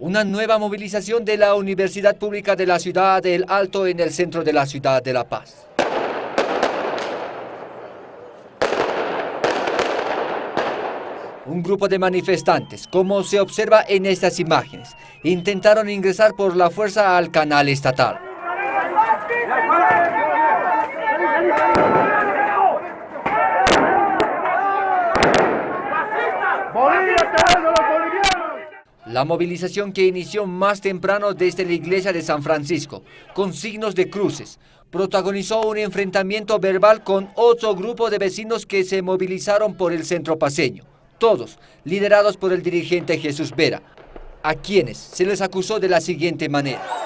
Una nueva movilización de la Universidad Pública de la Ciudad del Alto en el centro de la ciudad de La Paz. Un grupo de manifestantes, como se observa en estas imágenes, intentaron ingresar por la fuerza al canal estatal. La movilización que inició más temprano desde la iglesia de San Francisco, con signos de cruces, protagonizó un enfrentamiento verbal con otro grupo de vecinos que se movilizaron por el centro paseño, todos liderados por el dirigente Jesús Vera, a quienes se les acusó de la siguiente manera.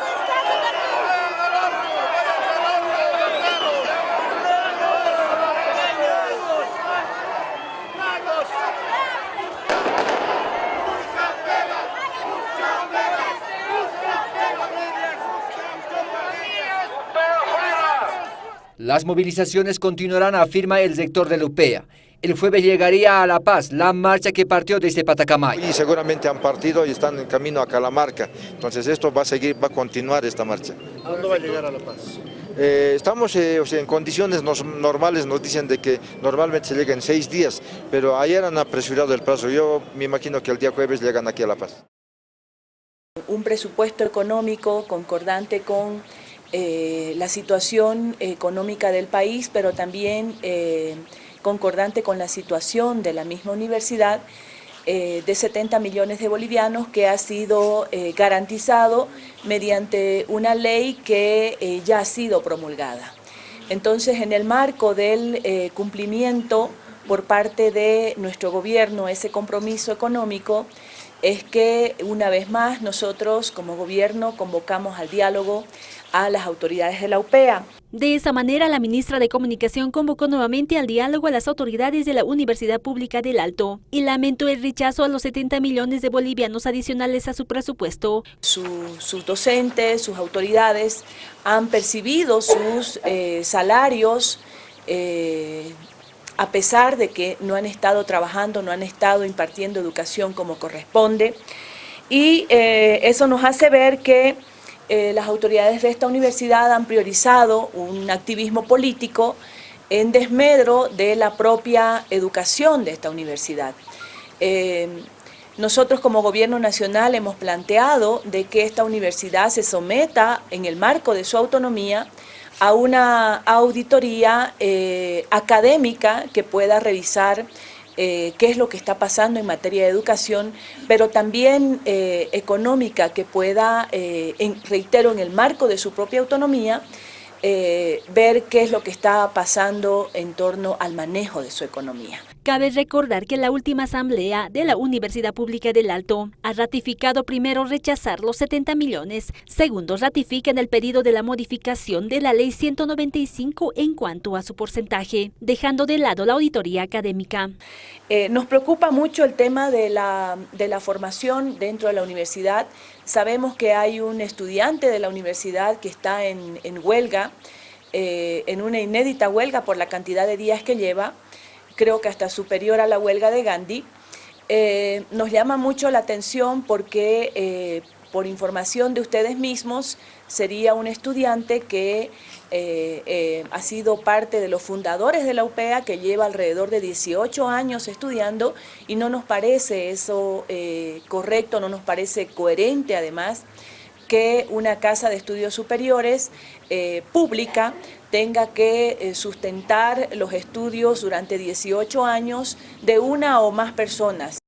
Las movilizaciones continuarán, afirma el sector de Lupea. El jueves llegaría a La Paz, la marcha que partió desde Patacamay. Y seguramente han partido y están en camino a Calamarca. Entonces esto va a seguir, va a continuar esta marcha. ¿Cuándo va a llegar a La Paz? Eh, estamos eh, en condiciones normales, nos dicen de que normalmente se llega en seis días, pero ayer han apresurado el plazo. Yo me imagino que el día jueves llegan aquí a La Paz. Un presupuesto económico concordante con eh, la situación económica del país, pero también eh, concordante con la situación de la misma universidad, eh, de 70 millones de bolivianos que ha sido garantizado mediante una ley que ya ha sido promulgada. Entonces, en el marco del cumplimiento por parte de nuestro gobierno, ese compromiso económico, es que una vez más nosotros como gobierno convocamos al diálogo a las autoridades de la UPEA. De esa manera, la ministra de Comunicación convocó nuevamente al diálogo a las autoridades de la Universidad Pública del Alto y lamentó el rechazo a los 70 millones de bolivianos adicionales a su presupuesto. sus docentes, sus autoridades han percibido sus eh, salarios eh, a pesar de que no han estado trabajando, no han estado impartiendo educación como corresponde. Y eh, eso nos hace ver que eh, las autoridades de esta universidad han priorizado un activismo político en desmedro de la propia educación de esta universidad. Eh, nosotros como gobierno nacional hemos planteado de que esta universidad se someta en el marco de su autonomía a una auditoría eh, académica que pueda revisar eh, qué es lo que está pasando en materia de educación, pero también eh, económica que pueda, reitero, en el marco de su propia autonomía, ver qué es lo que está pasando en torno al manejo de su economía. Cabe recordar que la última asamblea de la Universidad Pública del Alto ha ratificado primero rechazar los 70 millones, segundo ratifican el pedido de la modificación de la ley 195 en cuanto a su porcentaje, dejando de lado la auditoría académica. Eh, nos preocupa mucho el tema de la, de la formación dentro de la universidad. Sabemos que hay un estudiante de la universidad que está en, huelga, eh, en una inédita huelga por la cantidad de días que lleva, creo que hasta superior a la huelga de Gandhi. Eh, nos llama mucho la atención porque, eh, por información de ustedes mismos, sería un estudiante que eh, ha sido parte de los fundadores de la UPEA, que lleva alrededor de 18 años estudiando y no nos parece eso correcto, no nos parece coherente además que una casa de estudios superiores pública tenga que eh, sustentar los estudios durante 18 años de una o más personas.